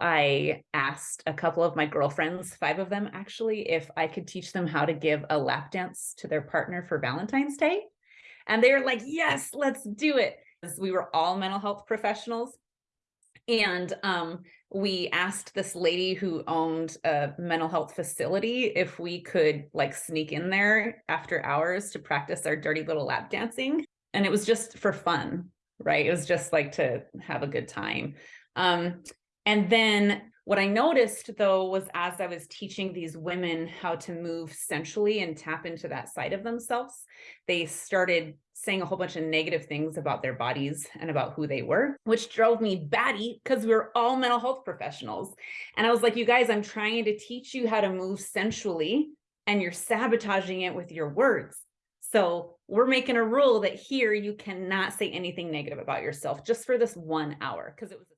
I asked a couple of my girlfriends, five of them actually, if I could teach them how to give a lap dance to their partner for Valentine's Day. And they were like, yes, let's do it. We were all mental health professionals. And um, we asked this lady who owned a mental health facility if we could like sneak in there after hours to practice our dirty little lap dancing. And it was just for fun, right? It was just like to have a good time. Um, and then what I noticed though was as I was teaching these women how to move sensually and tap into that side of themselves, they started saying a whole bunch of negative things about their bodies and about who they were, which drove me batty because we are all mental health professionals. And I was like, you guys, I'm trying to teach you how to move sensually and you're sabotaging it with your words. So we're making a rule that here you cannot say anything negative about yourself just for this one hour because it was